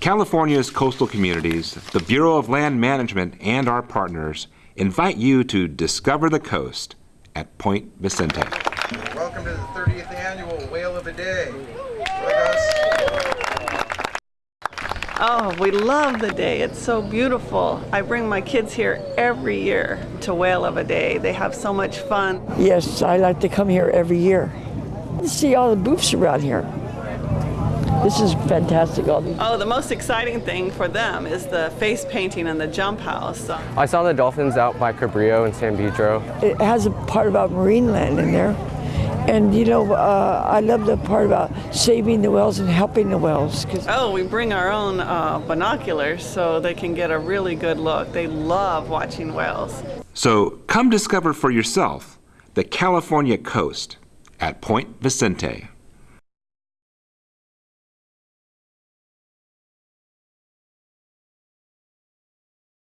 California's coastal communities, the Bureau of Land Management, and our partners invite you to discover the coast at Point Vicente. Welcome to the 30th annual Whale of a Day. Oh, we love the day. It's so beautiful. I bring my kids here every year to Whale of a Day. They have so much fun. Yes, I like to come here every year. See all the booths around here. This is fantastic. Oh, the most exciting thing for them is the face painting and the jump house. So I saw the dolphins out by Cabrillo and San Pedro. It has a part about Marineland in there. And you know, uh, I love the part about saving the whales and helping the whales. Cause Oh, we bring our own uh, binoculars so they can get a really good look. They love watching whales. So come discover for yourself the California coast at Point Vicente.